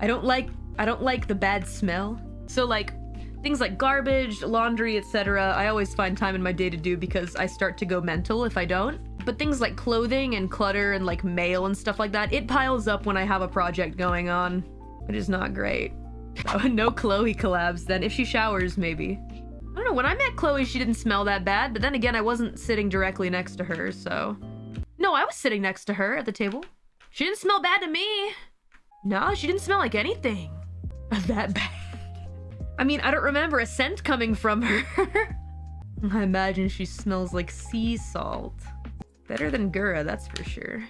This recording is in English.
I don't like I don't like the bad smell. So like things like garbage, laundry, etc. I always find time in my day to do because I start to go mental if I don't. But things like clothing and clutter and like mail and stuff like that, it piles up when I have a project going on. It is not great. Oh, no Chloe collabs then. If she showers, maybe. I don't know, when I met Chloe, she didn't smell that bad, but then again, I wasn't sitting directly next to her, so... No, I was sitting next to her at the table. She didn't smell bad to me. No, she didn't smell like anything. That bad. I mean, I don't remember a scent coming from her. I imagine she smells like sea salt. Better than Gura, that's for sure.